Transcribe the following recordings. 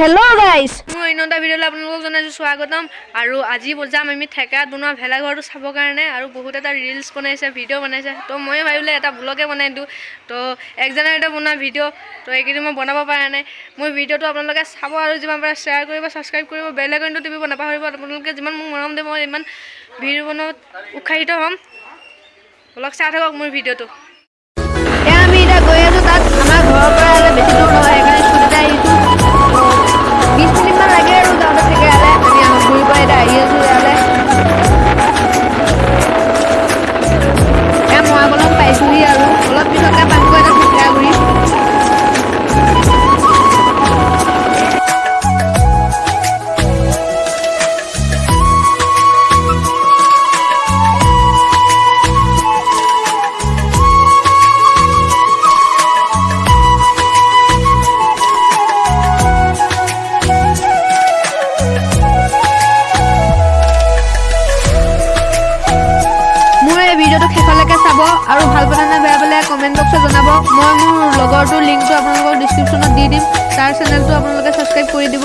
Hello গাইছ মোৰ অন্য এটা ভিডিঅ'লৈ আপোনালোকক জনাইছোঁ স্বাগতম। আৰু আজি যাম আমি ঠেকাত বনোৱা ভেলাঘৰটো চাবৰ কাৰণে আৰু বহুত এটা ৰিলচ বনাইছে ভিডিঅ' বনাইছে। তো ময়ে ভাবিলে এটা ব্লগে বনাই দিওঁ। তো এক জানুৱাৰীতে বনোৱা ভিডিঅ' তো এইকেইদিন মই বনাব পৰা নাই। মোৰ ভিডিঅ'টো আপোনালোকে চাব আৰু যিমান পাৰে শ্বেয়াৰ কৰিব ছাবস্ক্ৰাইব কৰিব বেল আইকনটো টিপিব নাপাহৰিব আপোনালোকে যিমান মোক মৰম দিব মই ইমান ভিডিঅ' বনোৱাত উৎসাহিত হ'ম। অলপ চাই থাকক মোৰ ভিডিঅ'টো আৰু ভাল পালে নে বেয়া পালে কমেণ্ট বক্সত জনাব। মই মোৰ লগৰটোৰ লিংকটো আপোনালোকৰ ডিছক্ৰিপশ্যনত দি দিম। তাৰ চেনেলটো আপোনালোকে ছাবস্ক্ৰাইব কৰি দিব।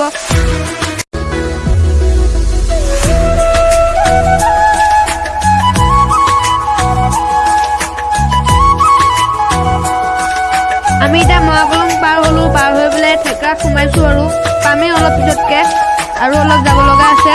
আমি এতিয়া মহাকলং পাৰ হ'লোঁ পাৰ হৈ পেলাই থেকাত সোমাইছোঁ আৰু। পামেই অলপ পিছতকৈ আৰু অলপ যাব লগা আছে।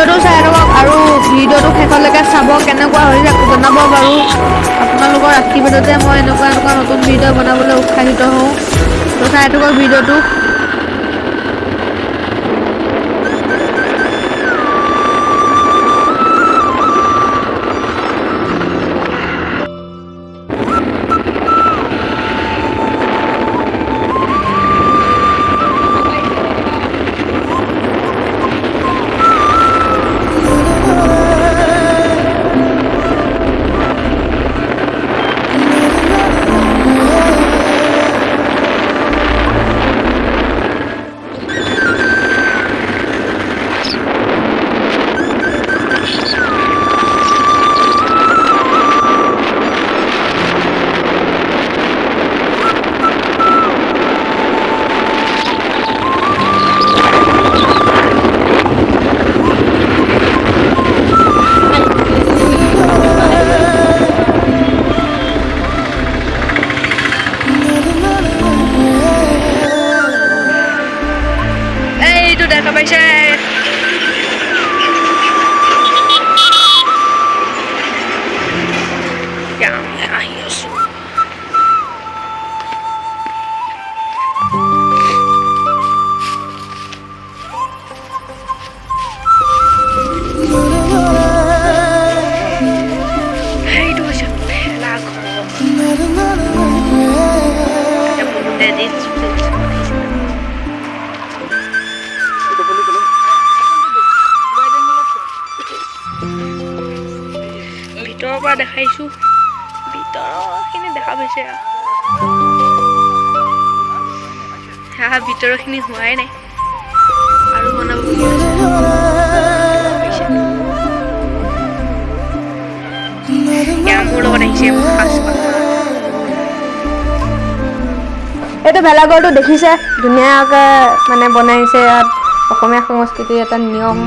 ভিডিঅ'টো চাই থাকক আৰু ভিডিঅ'টো শেষলৈকে চাব কেনেকুৱা হৈছে জনাব বাৰু। আপোনালোকৰ আশীৰ্বাদতে মই এনেকুৱা এনেকুৱা নতুন ভিডিঅ' বনাবলৈ উৎসাহিত হওঁ। তো চাই থাকক ভিডিঅ'টো। এতিয়া আমি আহি আছোঁ সেইটো হৈছে ভেলাঘৰ এতিয়া বহুতে ৰিলচ চিলচ বনাইছে ভিতৰৰ পৰা দেখাইছোঁ ভিতৰৰখিনি দেখা পাইছে ভিতৰৰখিনি হোৱাই নাই। আৰু বনাব এইটো ভেলাঘৰটো দেখিছে ধুনীয়াকৈ মানে বনাইছে ইয়াত। অসমীয়া সংস্কৃতিৰ এটা নিয়ম।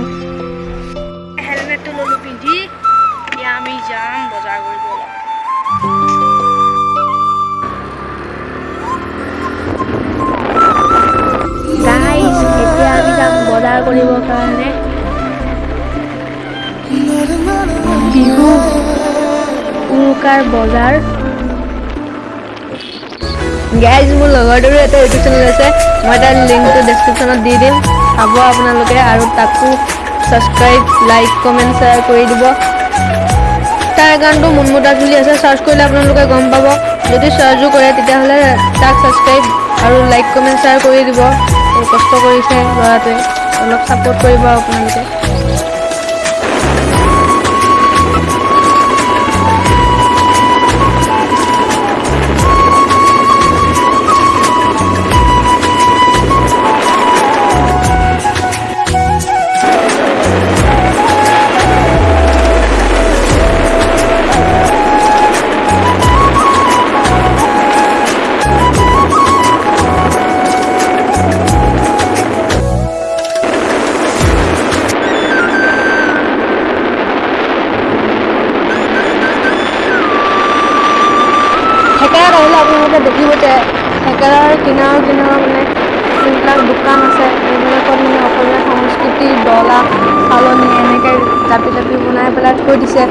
বিহু উৰুকাৰ বজাৰ গাইজ মোৰ লগৰটোৰো এটা ইউটিউব চেনেল আছে মই তাৰ লিংকটো ডেছক্ৰিপশ্যনত দি দিম। চাব আপোনালোকে আৰু তাকো ছাবস্ক্ৰাইব লাইক কমেণ্ট শ্বেয়াৰ কৰি দিব। তাৰ একাউণ্টটো মুনমুতা চলি আছে। চাৰ্চ কৰিলে আপোনালোকে গম পাব। যদি চাৰ্চো কৰে তেতিয়াহ'লে তাক ছাবস্ক্ৰাইব আৰু লাইক কমেণ্ট শ্বেয়াৰ কৰি দিব। আৰু কষ্ট কৰিছে ল'ৰাটোৱে। অলপ ছাপোৰ্ট কৰিব আপোনালোকে। দেখিব যে থেকেৰাৰ কিনাৰৰ কিনাৰৰ মানে যোনবিলাক দোকান আছে এইবিলাকত মানে অসমীয়া সংস্কৃতি ডলা চালনী এনেকৈ জাপি জাপি বনাই পেলাই থৈ দিছে।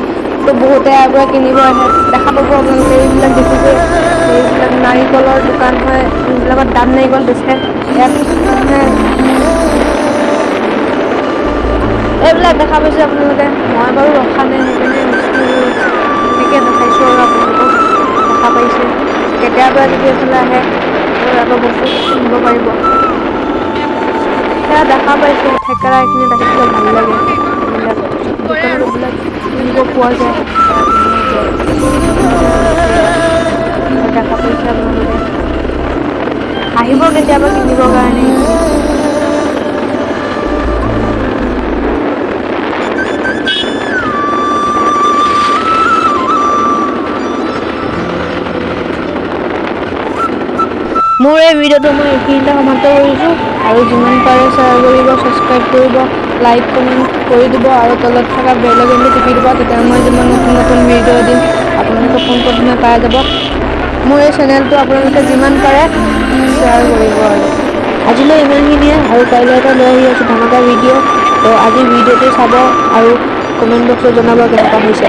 তো বহুতে পৰা কিনিব আহে দেখা পাব আপোনালোকে এইবিলাক দেখিছে। এইবিলাক নাৰিকলৰ দোকান হয় এইবিলাকত দাব নাৰিকল বেচে। ইয়াত মানে এইবিলাক দেখা পাইছে আপোনালোকে। মই বাৰু ৰখা নাই সেইকাৰণে এনেকৈ দেখাইছোঁ আৰু আপোনালোকক দেখা পাইছে। কেতিয়াবা যদি এইফালে আহে আকৌ বস্তু কিনিব পাৰিব। সেয়া দেখা পাইছে থেকেৰা এইখিনি দেখিবলৈ ভাল লাগে। এইবিলাক দোকানত এইবিলাক কিনিব পোৱা যায়। দেখা পাইছে আপোনালোকে। আহিব কেতিয়াবা কিনিবৰ কাৰণে। মোৰ এই ভিডিঅ'টো মই এইখিনিতে সমাপ্ত কৰিছোঁ। আৰু যিমান পাৰে শ্বেয়াৰ কৰিব ছাবস্ক্ৰাইব কৰিব লাইক কমেণ্ট কৰি দিব আৰু তলত থকা বেল আইকনটো টিপি দিব তেতিয়া মই যিমান নতুন নতুন ভিডিঅ' দিম আপোনালোকে পোনপ্ৰথমে পাই যাব। মোৰ এই চেনেলটো আপোনালোকে যিমান পাৰে শ্বেয়াৰ কৰিব আৰু। আজিলৈ ইমানখিনিয়ে আৰু কাইলৈ এটা লৈ আহি আছোঁ ধামাকা ভিডিঅ' তো আজি ভিডিঅ'টো চাব আৰু কমেণ্ট বক্সত জনাব কেনেকুৱা হৈছে।